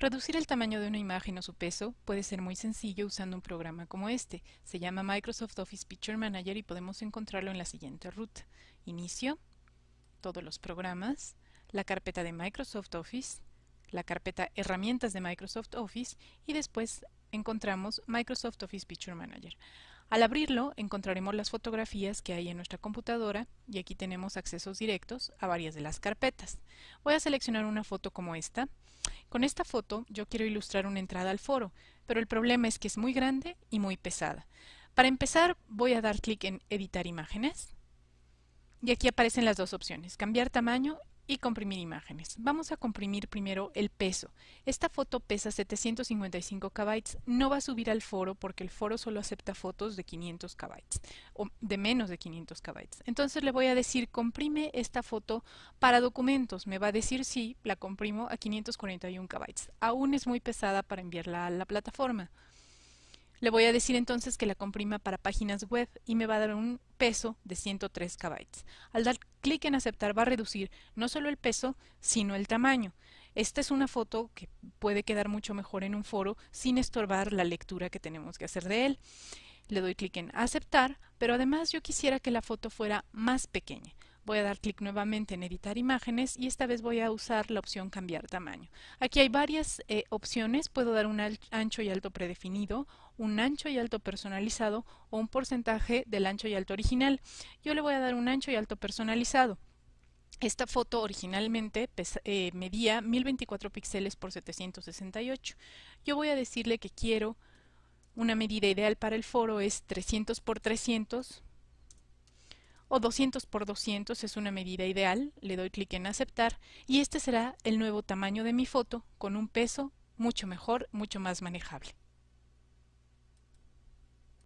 Reducir el tamaño de una imagen o su peso puede ser muy sencillo usando un programa como este. Se llama Microsoft Office Picture Manager y podemos encontrarlo en la siguiente ruta. Inicio, todos los programas, la carpeta de Microsoft Office, la carpeta Herramientas de Microsoft Office y después encontramos Microsoft Office Picture Manager. Al abrirlo encontraremos las fotografías que hay en nuestra computadora y aquí tenemos accesos directos a varias de las carpetas. Voy a seleccionar una foto como esta. Con esta foto yo quiero ilustrar una entrada al foro, pero el problema es que es muy grande y muy pesada. Para empezar voy a dar clic en editar imágenes y aquí aparecen las dos opciones, cambiar tamaño y comprimir imágenes. Vamos a comprimir primero el peso. Esta foto pesa 755 KB. No va a subir al foro porque el foro solo acepta fotos de 500 KB o de menos de 500 KB. Entonces le voy a decir comprime esta foto para documentos. Me va a decir sí, la comprimo a 541 KB. Aún es muy pesada para enviarla a la plataforma. Le voy a decir entonces que la comprima para páginas web y me va a dar un peso de 103 KB. Al dar clic en aceptar va a reducir no solo el peso, sino el tamaño. Esta es una foto que puede quedar mucho mejor en un foro sin estorbar la lectura que tenemos que hacer de él. Le doy clic en aceptar, pero además yo quisiera que la foto fuera más pequeña. Voy a dar clic nuevamente en editar imágenes y esta vez voy a usar la opción cambiar tamaño. Aquí hay varias eh, opciones, puedo dar un ancho y alto predefinido, un ancho y alto personalizado o un porcentaje del ancho y alto original. Yo le voy a dar un ancho y alto personalizado. Esta foto originalmente eh, medía 1024 píxeles por 768. Yo voy a decirle que quiero una medida ideal para el foro es 300 por 300 o 200 por 200 es una medida ideal, le doy clic en aceptar y este será el nuevo tamaño de mi foto con un peso mucho mejor, mucho más manejable.